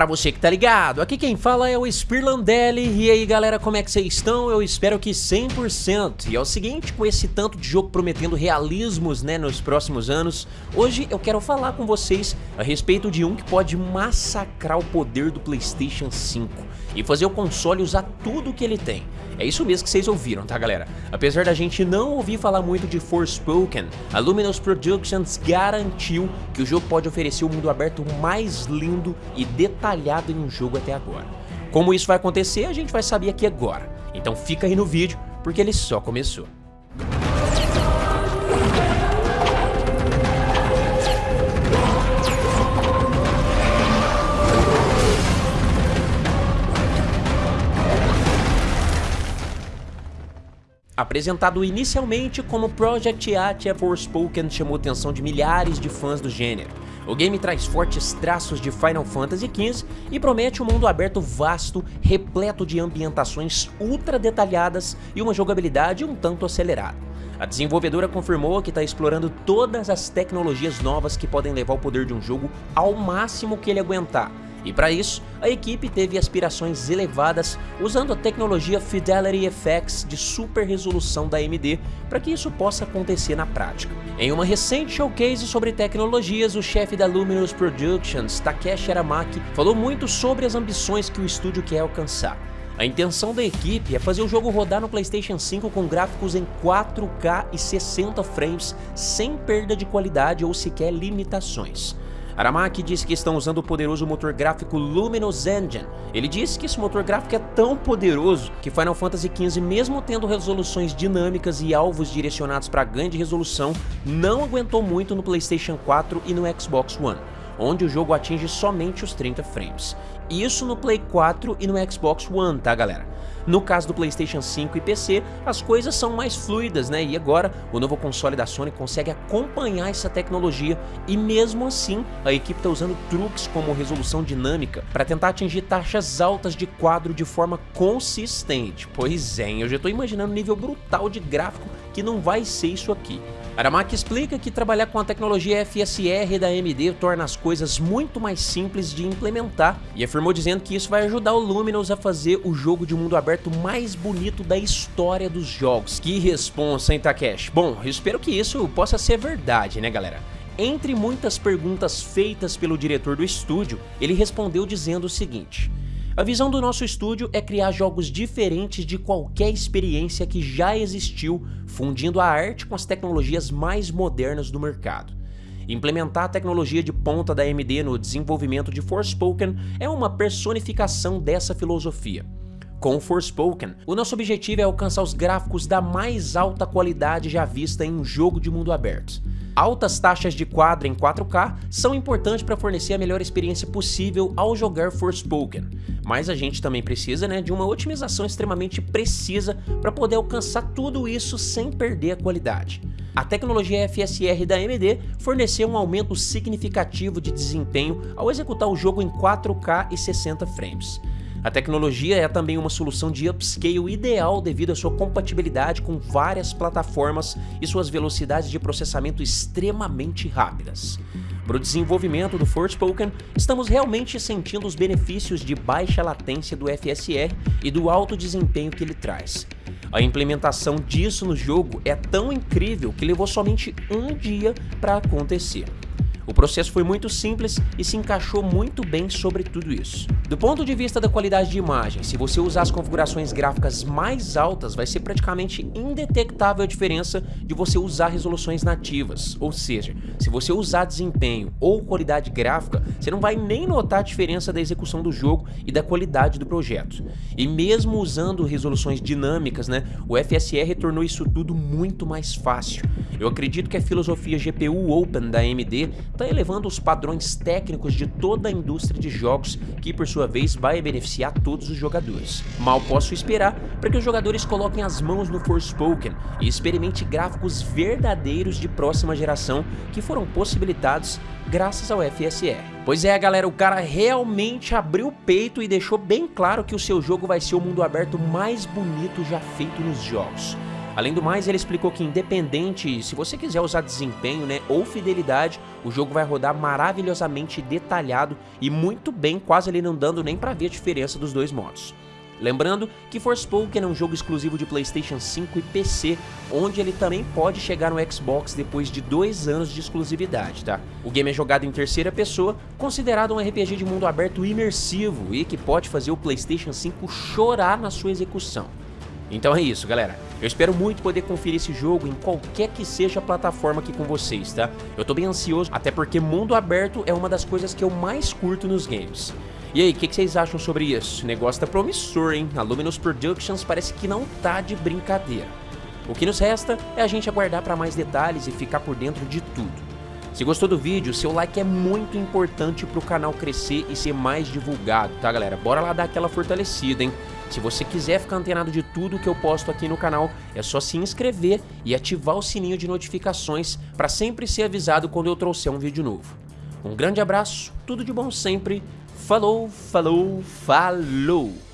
Pra você que tá ligado, aqui quem fala é o Spirlandelli. E aí galera, como é que vocês estão? Eu espero que 100% E é o seguinte, com esse tanto de jogo prometendo realismos né, nos próximos anos Hoje eu quero falar com vocês a respeito de um que pode massacrar o poder do Playstation 5 E fazer o console usar tudo que ele tem é isso mesmo que vocês ouviram, tá galera? Apesar da gente não ouvir falar muito de Forspoken, a Luminous Productions garantiu que o jogo pode oferecer o mundo aberto mais lindo e detalhado em um jogo até agora. Como isso vai acontecer, a gente vai saber aqui agora. Então fica aí no vídeo, porque ele só começou. Apresentado inicialmente como Project Atia Forspoken chamou atenção de milhares de fãs do gênero. O game traz fortes traços de Final Fantasy XV e promete um mundo aberto vasto, repleto de ambientações ultra detalhadas e uma jogabilidade um tanto acelerada. A desenvolvedora confirmou que está explorando todas as tecnologias novas que podem levar o poder de um jogo ao máximo que ele aguentar, e para isso, a equipe teve aspirações elevadas usando a tecnologia Fidelity FX de super resolução da AMD para que isso possa acontecer na prática. Em uma recente showcase sobre tecnologias, o chefe da Luminous Productions, Takeshi Aramaki, falou muito sobre as ambições que o estúdio quer alcançar. A intenção da equipe é fazer o jogo rodar no PlayStation 5 com gráficos em 4K e 60 frames, sem perda de qualidade ou sequer limitações. Aramaki disse que estão usando o poderoso motor gráfico Luminous Engine. Ele disse que esse motor gráfico é tão poderoso que Final Fantasy XV, mesmo tendo resoluções dinâmicas e alvos direcionados para grande resolução, não aguentou muito no PlayStation 4 e no Xbox One onde o jogo atinge somente os 30 frames. Isso no Play 4 e no Xbox One, tá galera? No caso do Playstation 5 e PC, as coisas são mais fluidas, né? E agora, o novo console da Sony consegue acompanhar essa tecnologia e mesmo assim, a equipe está usando truques como resolução dinâmica para tentar atingir taxas altas de quadro de forma consistente. Pois é, eu já estou imaginando um nível brutal de gráfico que não vai ser isso aqui. Aramaki explica que trabalhar com a tecnologia FSR da AMD torna as coisas muito mais simples de implementar e afirmou dizendo que isso vai ajudar o Luminous a fazer o jogo de mundo aberto mais bonito da história dos jogos. Que responsa, hein, Takeshi? Bom, espero que isso possa ser verdade, né, galera? Entre muitas perguntas feitas pelo diretor do estúdio, ele respondeu dizendo o seguinte... A visão do nosso estúdio é criar jogos diferentes de qualquer experiência que já existiu, fundindo a arte com as tecnologias mais modernas do mercado. Implementar a tecnologia de ponta da AMD no desenvolvimento de Forspoken é uma personificação dessa filosofia. Com Forspoken, o nosso objetivo é alcançar os gráficos da mais alta qualidade já vista em um jogo de mundo aberto. Altas taxas de quadro em 4K são importantes para fornecer a melhor experiência possível ao jogar Forspoken, mas a gente também precisa né, de uma otimização extremamente precisa para poder alcançar tudo isso sem perder a qualidade. A tecnologia FSR da AMD forneceu um aumento significativo de desempenho ao executar o jogo em 4K e 60 frames. A tecnologia é também uma solução de upscale ideal devido à sua compatibilidade com várias plataformas e suas velocidades de processamento extremamente rápidas. Para o desenvolvimento do Forspoken, estamos realmente sentindo os benefícios de baixa latência do FSR e do alto desempenho que ele traz. A implementação disso no jogo é tão incrível que levou somente um dia para acontecer. O processo foi muito simples e se encaixou muito bem sobre tudo isso. Do ponto de vista da qualidade de imagem, se você usar as configurações gráficas mais altas, vai ser praticamente indetectável a diferença de você usar resoluções nativas, ou seja, se você usar desempenho ou qualidade gráfica, você não vai nem notar a diferença da execução do jogo e da qualidade do projeto. E mesmo usando resoluções dinâmicas, né, o FSR tornou isso tudo muito mais fácil. Eu acredito que a filosofia GPU Open da AMD está elevando os padrões técnicos de toda a indústria de jogos, que por sua vez vai beneficiar todos os jogadores. Mal posso esperar para que os jogadores coloquem as mãos no Forspoken e experimente gráficos verdadeiros de próxima geração que foram possibilitados graças ao FSR. Pois é, galera, o cara realmente abriu o peito e deixou bem claro que o seu jogo vai ser o mundo aberto mais bonito já feito nos jogos. Além do mais, ele explicou que independente se você quiser usar desempenho né, ou fidelidade, o jogo vai rodar maravilhosamente detalhado e muito bem, quase ali não dando nem para ver a diferença dos dois modos. Lembrando que Forspoken é um jogo exclusivo de Playstation 5 e PC, onde ele também pode chegar no Xbox depois de dois anos de exclusividade, tá? O game é jogado em terceira pessoa, considerado um RPG de mundo aberto imersivo e que pode fazer o Playstation 5 chorar na sua execução. Então é isso, galera. Eu espero muito poder conferir esse jogo em qualquer que seja a plataforma aqui com vocês, tá? Eu tô bem ansioso, até porque mundo aberto é uma das coisas que eu mais curto nos games. E aí, o que, que, vocês acham sobre isso? O negócio tá promissor, hein? A Luminous Productions parece que não tá de brincadeira. O que nos resta é a gente aguardar para mais detalhes e ficar por dentro de tudo. Se gostou do vídeo, seu like é muito importante para o canal crescer e ser mais divulgado, tá galera? Bora lá dar aquela fortalecida, hein? Se você quiser ficar antenado de tudo que eu posto aqui no canal, é só se inscrever e ativar o sininho de notificações para sempre ser avisado quando eu trouxer um vídeo novo. Um grande abraço, tudo de bom sempre Falou, falou, falou!